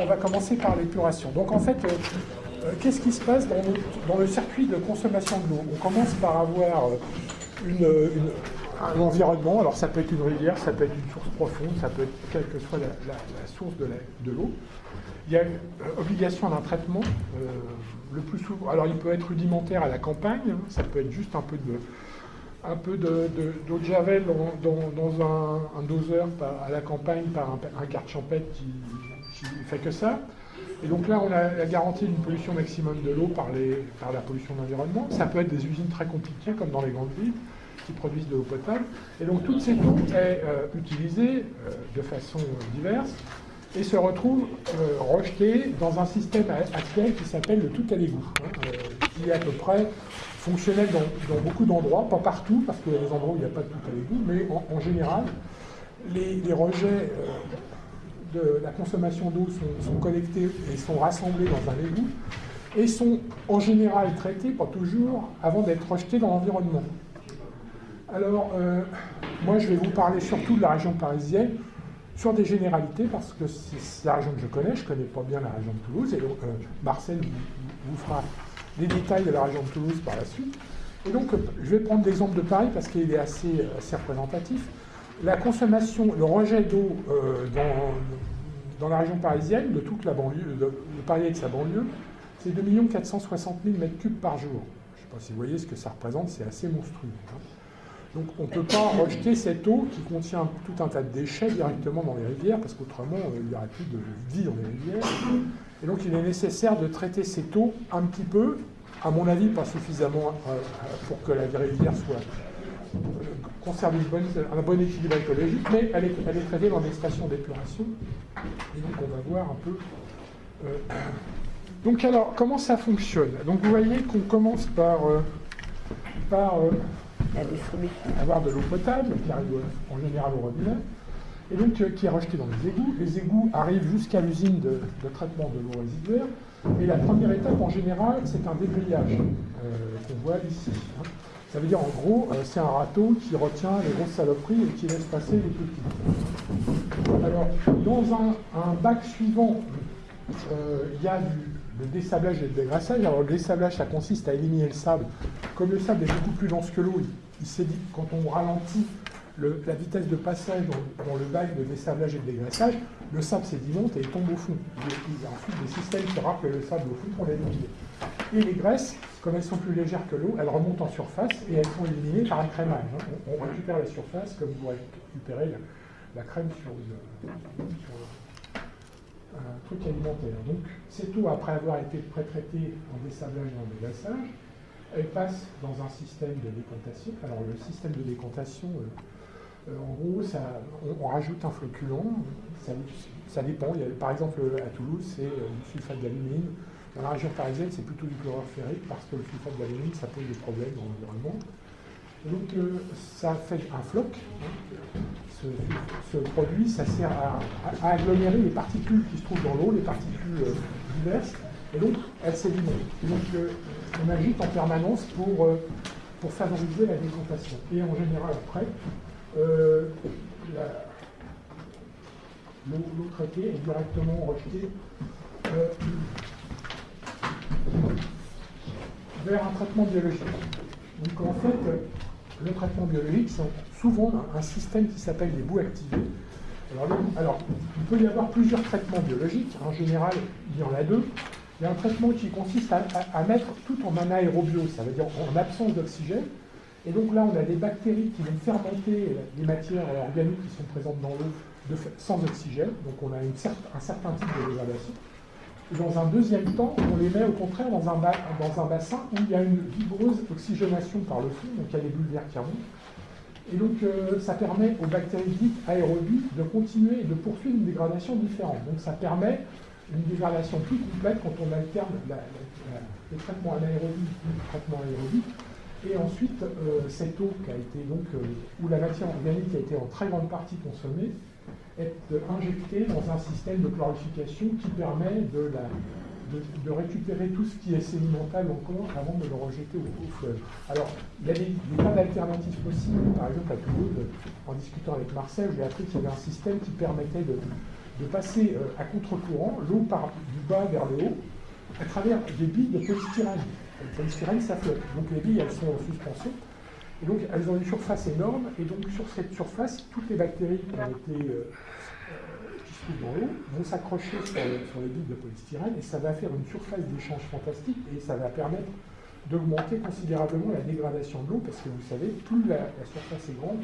On va commencer par l'épuration. Donc en fait, euh, euh, qu'est-ce qui se passe dans le, circuit de consommation de l'eau? On commence par avoir euh, un environnement, alors ça peut être une rivière, ça peut être une source profonde, ça peut être quelle que soit la, source de l'eau. Il y a obligation d'un traitement, le plus souvent, alors il peut être rudimentaire à la campagne, hein, ça peut être juste un peu d'eau de, javel dans, un, doseur à la campagne par un, un champêtre qui, ne fait que ça. Et donc là, on a la garantie d'une pollution maximum de l'eau par, par, la pollution de l'environnement. Ça peut être des usines très compliquées, comme dans les grandes villes, qui produisent de l'eau potable. Et donc toute cette eau est euh, utilisée euh, de façon diverse et se retrouve euh, rejetée dans un système actuel qui s'appelle le tout à l'égout, hein, qui est à peu près fonctionnel dans, beaucoup d'endroits, pas partout, parce qu'il y a des endroits où il n'y a pas de tout à l'égout, mais en, général, les, rejets euh, de la consommation d'eau sont, collectés et sont rassemblés dans un égout, et sont en général traités, pas toujours, avant d'être rejetés dans l'environnement. Alors, euh, moi je vais vous parler surtout de la région parisienne, sur des généralités, parce que c'est la région que je connais, je ne connais pas bien la région de Toulouse, et donc euh, Marcel vous fera les détails de la région de Toulouse par la suite. Et donc, je vais prendre l'exemple de Paris parce qu'il est assez, assez, représentatif. La consommation, le rejet d'eau euh, dans, la région parisienne, de toute la banlieue, de, Paris et de sa banlieue, c'est 2 460 000 m3 par jour. Je ne sais pas si vous voyez ce que ça représente, c'est assez monstrueux. Hein. Donc on ne peut pas rejeter cette eau qui contient tout un tas de déchets directement dans les rivières, parce qu'autrement, euh, il n'y aurait plus de vie dans les rivières. Et donc il est nécessaire de traiter cette eau un petit peu, à mon avis pas suffisamment euh, pour que la rivière soit euh, conserve un bon équilibre écologique, mais elle est, traitée dans des stations d'épuration. Et donc on va voir un peu... Euh, donc alors, comment ça fonctionne? Donc vous voyez qu'on commence par, par avoir de l'eau potable, qui arrive en général au robinet, et donc euh, qui est rejeté dans les égouts. Les égouts arrivent jusqu'à l'usine de, traitement de l'eau résiduaire, et la première étape en général, c'est un débrayage euh, qu'on voit ici. Hein. Ça veut dire en gros, euh, c'est un râteau qui retient les grosses saloperies et qui laisse passer les petits. Alors, dans un, bac suivant, il y a le désablage et le dégraissage. Alors, le désablage, ça consiste à éliminer le sable. Comme le sable est beaucoup plus dense que l'eau, il, quand on ralentit la vitesse de passage dans, le bac de dessablage et de dégraissage, le sable sédimente et il tombe au fond. Il y a ensuite des systèmes qui rappellent le sable au fond pour l'éliminer. Et les graisses, comme elles sont plus légères que l'eau, elles remontent en surface et elles sont éliminées par un crémage. On, récupère la surface comme vous récupérez la, crème sur, un truc alimentaire. Donc cette eau, après avoir été pré-traitée en dessablage et en dégraissage, elle passe dans un système de décantation. Alors le système de décantation, euh, euh, en gros, on, rajoute un floculant, ça, dépend. par exemple, à Toulouse, c'est euh, du sulfate d'alumine. Dans la région parisienne, c'est plutôt du chlorure ferrique parce que le sulfate d'alumine, ça pose des problèmes dans l'environnement. Donc, euh, ça fait un floc. Hein. Ce, produit, ça sert à, agglomérer les particules qui se trouvent dans l'eau, les particules diverses, et donc elles sédimentent. Donc, on agite en permanence pour, favoriser la décantation. Et en général, après, euh, l'eau traitée est directement rejetée euh, vers un traitement biologique. Donc en fait, le traitement biologique, c'est souvent un, système qui s'appelle des boues activées. Alors, il peut y avoir plusieurs traitements biologiques. En général, il y en a deux. Il y a un traitement qui consiste à mettre tout en anaérobio, ça veut dire en absence d'oxygène, et donc là, on a des bactéries qui vont fermenter les matières organiques qui sont présentes dans l'eau sans oxygène. Donc on a un certain type de dégradation. Dans un deuxième temps, on les met au contraire dans un, bassin où il y a une vigoureuse oxygénation par le fond, donc il y a des bulles d'air qui remontent. Et donc euh, ça permet aux bactéries dites aérobies de continuer et de poursuivre une dégradation différente. Donc ça permet une dégradation plus complète quand on alterne les traitements anaérobies et le traitement aérobie et ensuite, euh, cette eau qui a été donc, euh, où la matière organique a été en très grande partie consommée, est injectée dans un système de clarification qui permet de, récupérer tout ce qui est sédimental encore avant de le rejeter au, fleuve. Alors, il y a des, tas d'alternatives possibles. Par exemple, à Toulouse, en discutant avec Marcel, j'ai appris qu'il y avait un système qui permettait de, passer à contre-courant, l'eau part du bas vers le haut, à travers des billes de polystyrène. Le polystyrène, ça flotte. Donc les billes, elles sont en suspension. Et donc elles ont une surface énorme, et donc sur cette surface, toutes les bactéries qui ont été dans l'eau vont s'accrocher sur, les billes de polystyrène et ça va faire une surface d'échange fantastique et ça va permettre d'augmenter considérablement la dégradation de l'eau parce que vous savez, plus la, surface est grande,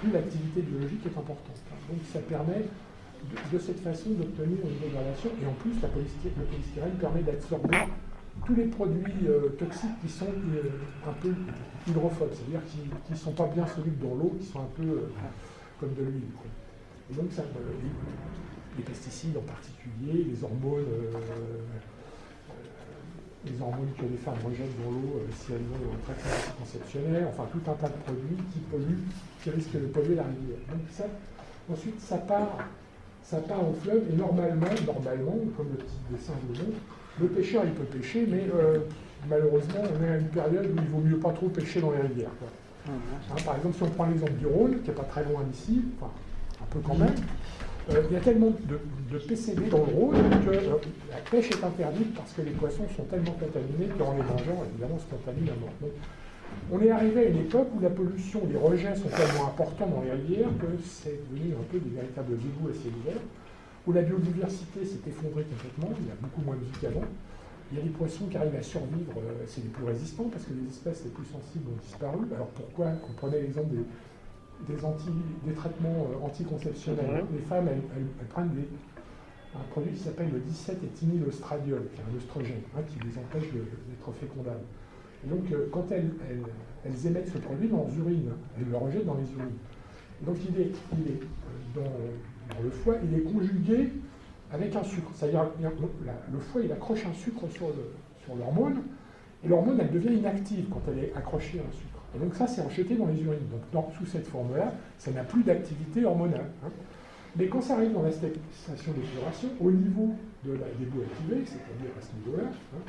plus l'activité biologique est importante. Donc ça permet de, cette façon d'obtenir une dégradation et en plus la le polystyrène permet d'absorber tous les produits euh, toxiques qui sont euh, un peu hydrophobes, c'est-à-dire qui ne sont pas bien solubles dans l'eau, qui sont un peu euh, comme de l'huile. Et donc ça, les pesticides en particulier, les hormones, les hormones que les femmes rejettent dans l'eau si elles ont un traitement anticonceptionnel, enfin tout un tas de produits qui polluent, qui risquent de polluer la rivière. Donc ça, ensuite, ça part, ça part au fleuve et normalement, normalement, comme le petit dessin le montre, le pêcheur il peut pêcher, mais malheureusement on est à une période où il vaut mieux pas trop pêcher dans les rivières. Hein, par exemple, si on prend l'exemple du Rhône, qui n'est pas très loin d'ici, enfin un peu quand même, euh, il y a tellement de, PCB dans le Rhône que euh, la pêche est interdite parce que les poissons sont tellement contaminés qu'en les mangeant, évidemment, se contaminent à mort. Donc, on est arrivé à une époque où la pollution, les rejets sont tellement importants dans les rivières que c'est devenu un peu des véritables égouts à ciel ouvert, où la biodiversité s'est effondrée complètement, il y a beaucoup moins de vie qu'avant. Il y a des poissons qui arrivent à survivre, euh, c'est les plus résistants parce que les espèces les plus sensibles ont disparu. Alors pourquoi On prenait l'exemple des, des, anti, des traitements euh, anticonceptionnels. Les femmes, elles, prennent des, un produit qui s'appelle le 17 éthinylostradiol, qui est un oestrogène, hein, qui les empêche d'être fécondables. Et donc, euh, quand elles, elles, émettent ce produit dans leurs urines, elles le rejettent dans les urines. Donc, il est, il est euh, dans, le foie, il est conjugué avec un sucre. C'est-à-dire, le foie, il accroche un sucre sur l'hormone, et l'hormone, elle devient inactive quand elle est accrochée à un sucre. Et donc ça, c'est rejeté dans les urines. Donc sous cette forme-là, ça n'a plus d'activité hormonale. Hein. Mais quand ça arrive dans la station d'épuration, au niveau de des bouts activés, c'est-à-dire à ce niveau-là, hein,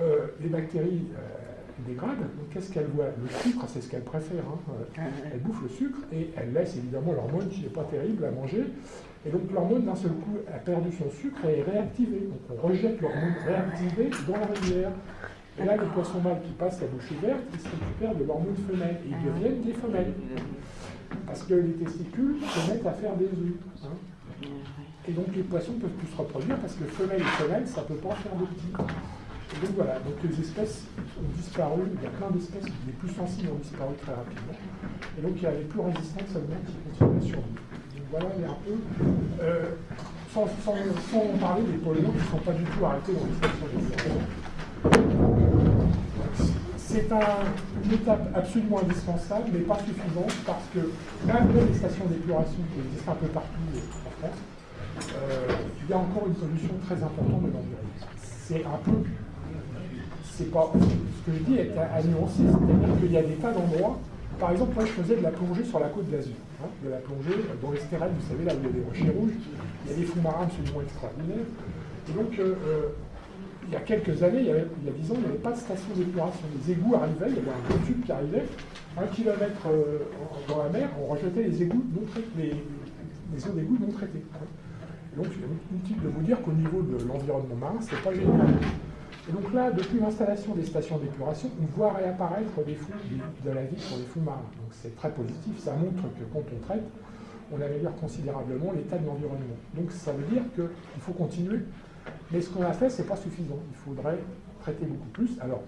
euh, les bactéries euh, dégradent. Donc qu'est-ce qu'elles voient? Le sucre, c'est ce qu'elles préfèrent. Hein. Euh, elles bouffent le sucre et elles laissent évidemment l'hormone qui n'est pas terrible à manger. Et donc l'hormone, d'un seul coup, a perdu son sucre et est réactivée. Donc on rejette l'hormone réactivée dans la rivière. Et là, les poissons mâles qui passent la bouche ouverte, ils se récupèrent de l'hormone femelle et ils deviennent des femelles. Parce que les testicules se mettent à faire des œufs. Hein. Et donc les poissons ne peuvent plus se reproduire parce que femelle et femelle, ça ne peut pas faire de petits. Et donc voilà, donc les espèces ont disparu, il y a plein d'espèces, les plus sensibles ont disparu très rapidement. Et donc il y a les plus résistantes seulement qui continuent à survivre. Donc voilà, il y a un peu. Euh, sans, parler des polluants qui ne sont pas du tout arrêtés dans les stations c'est une étape absolument indispensable, mais pas suffisante, parce que malgré les stations d'épuration qui existent un peu partout en France, euh, il y a encore une pollution très importante de l'environnement. C'est un peu, c'est pas, ce que je dis est à, nuancer, c'est-à-dire qu'il y a des tas d'endroits, par exemple, moi je faisais de la plongée sur la côte d'Azur, hein, de la plongée dans les stérelles, vous savez, là où il y a des rochers rouges, il y a des fonds marins absolument extraordinaires, et donc euh, euh, il y a quelques années, il y, a 10 ans, il n'y avait pas de station d'épuration. Les égouts arrivaient, il y avait un gros tube qui arrivait, un kilomètre euh, dans la mer, on rejetait les égouts non traités, les, eaux d'égout non traitées. Donc, c'est inutile de vous dire qu'au niveau de l'environnement marin, ce n'est pas génial. Et donc là, depuis l'installation des stations d'épuration, on voit réapparaître des de la vie sur les fonds marins. Donc c'est très positif, ça montre que quand on traite, on améliore considérablement l'état de l'environnement. Donc ça veut dire qu'il faut continuer mais ce qu'on a fait, ce n'est pas suffisant. Il faudrait traiter beaucoup plus. Alors,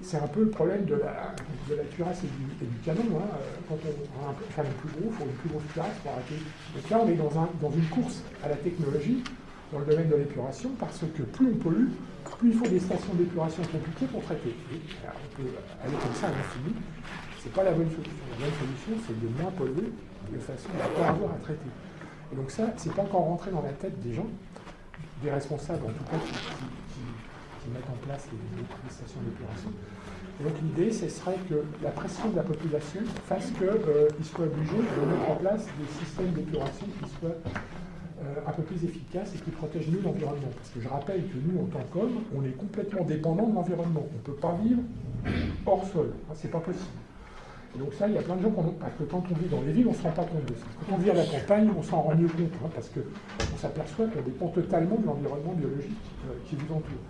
c'est un peu le problème de la, de la cuirasse et du, canon. Hein. Quand on veut faire le plus gros, il faut une plus grosse cuirasse pour arrêter. Donc là, on est dans, un, dans une course à la technologie dans le domaine de l'épuration, parce que plus on pollue, plus il faut des stations d'épuration compliquées pour traiter. Et, on peut aller comme ça à l'infini. Ce n'est pas la bonne solution. La bonne solution, c'est de moins polluer de façon à ne pas avoir à traiter. Et donc ça, c'est pas encore rentré dans la tête des gens des responsables, en tout cas, qui, mettent en place les, stations d'épuration. Donc l'idée, ce serait que la pression de la population fasse qu'ils euh, soient obligés de mettre en place des systèmes d'épuration qui soient euh, un peu plus efficaces et qui protègent mieux l'environnement. Parce que je rappelle que nous, en tant qu'hommes, on est complètement dépendant de l'environnement. On ne peut pas vivre hors sol. Ce c'est pas possible. donc ça, il y a plein de gens qui ont... Parce que quand on vit dans les villes, on ne se rend pas compte de ça. Quand on vit à la campagne, on s'en rend mieux compte, hein, parce qu'on s'aperçoit qu'on dépend totalement de l'environnement biologique euh, qui vous entoure.